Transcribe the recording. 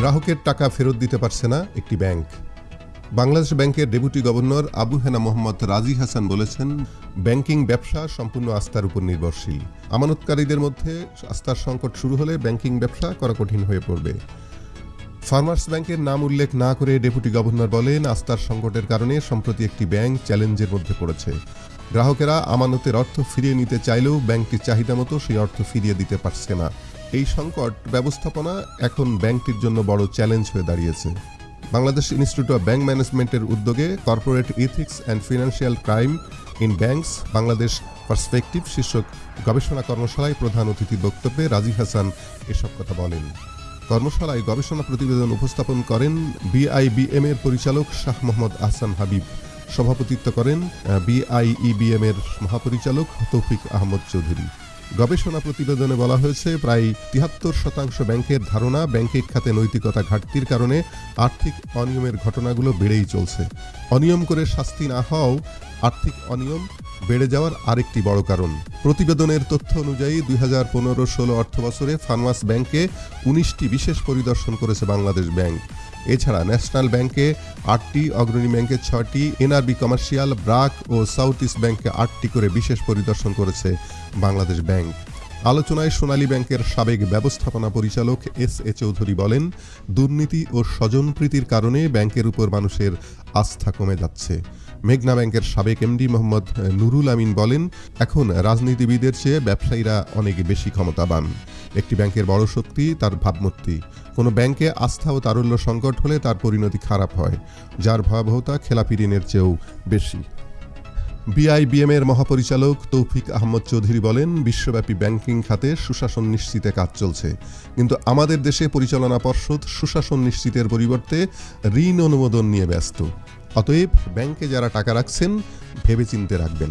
গ্রাহকের টাকা ফেরত দিতে পারছে না একটি ব্যাংক। বাংলাদেশ ব্যাংকের ডেপুটি গভর্নর আবু হেনা মোহাম্মদ রাজি হাসান বলেছেন, ব্যাংকিং ব্যবসা সম্পূর্ণ আস্থার উপর নির্ভরশীল। আমানতকারীদের মধ্যে আস্থার সংকট শুরু হলে ব্যাংকিং ব্যবসা করা কঠিন হয়ে পড়বে। ফার্মার্স ব্যাংকের নাম উল্লেখ না করে ডেপুটি গভর্নর বলেন, আস্থার সংকটের কারণে সম্প্রতি একটি ব্যাংক চ্যালেঞ্জের মধ্যে পড়েছে। গ্রাহকেরা আমানতের অর্থ ফিরিয়ে নিতে চাইলেও ব্যাংকটির চাহিদা মতো সেই অর্থ ফিরিয়ে দিতে পারছে না। এই সংকট ব্যবস্থাপনা এখন ব্যাংকটির জন্য বড় চ্যালেঞ্জ হয়ে দাঁড়িয়েছে। বাংলাদেশ ইনস্টিটিউট অফ ব্যাংক ম্যানেজমেন্টের উদ্যোগে corporate ethics and financial crime in banks Bangladesh perspective শীর্ষক গবেষণা কর্মশালায় প্রধান অতিথির বক্তব্যে রাজি হাসান এসব কথা বলেন। কর্মশালায় গবেষণা প্রতিবেদন উপস্থাপন করেন বিআইবিএম এর পরিচালক শাহ মোহাম্মদ আহসান হাবিব। সভাপতিত্ব করেন বিআইইবিএম এর মহাপরিচালক তৌফিক আহমদ চৌধুরী। গবেষণা প্রতিবেদনে বলা হয়েছে, প্রায় তিয়াত্তর শতাংশ ব্যাংকের ধারণা ব্যাংকিং খাতে নৈতিকতা ঘাটতির কারণে আর্থিক অনিয়মের ঘটনাগুলো বেড়েই চলছে। অনিয়ম করে শাস্তি না হওয়াও আর্থিক অনিয়ম বেড়ে যাওয়ার আরেকটি বড় কারণ। প্রতিবেদনের তথ্য অনুযায়ী দুই হাজার পনেরো ষোলো অর্থ বছরে ফার্মাস ব্যাংকে উনিশটি বিশেষ পরিদর্শন করেছে বাংলাদেশ ব্যাংক। এছাড়া ন্যাশনাল ব্যাংকে আটটি, অগ্রণী ব্যাংকে ছয়টি, এনআরবি কমার্শিয়াল, ব্রাক ও সাউথ ইস্ট ব্যাংকে আটটি করে বিশেষ পরিদর্শন করেছে বাংলাদেশ ব্যাংক। আলোচনায় সোনালী ব্যাংকের সাবেক ব্যবস্থাপনা পরিচালক এস এ চৌধুরী বলেন, দুর্নীতি ও স্বজনপ্রীতির কারণে ব্যাংকের উপর মানুষের আস্থা কমে যাচ্ছে। মেঘনা ব্যাংকের সাবেক এমডি মোহাম্মদ নুরুল আমিন বলেন, এখন রাজনীতিবিদের চেয়ে ব্যবসায়ীরা অনেক বেশি ক্ষমতাবান। একটি ব্যাংকের বড় শক্তি তার ভাবমূর্তি। কোনো ব্যাংকে আস্থা ও তারল্য সংকট হলে তার পরিণতি খারাপ হয়, যার ভয়াবহতা খেলাপি ঋণের চেয়েও বেশি। বিআইবিএম এর মহাপরিচালক তৌফিক আহমদ চৌধুরী বলেন, বিশ্বব্যাপী ব্যাংকিং খাতে সুশাসন নিশ্চিতে কাজ চলছে। কিন্তু আমাদের দেশে পরিচালনা পর্ষদ সুশাসন নিশ্চিতের পরিবর্তে ঋণ অনুমোদন নিয়ে ব্যস্ত। অতএব ব্যাংকে যারা টাকা রাখছেন, ভেবেচিন্তে রাখবেন।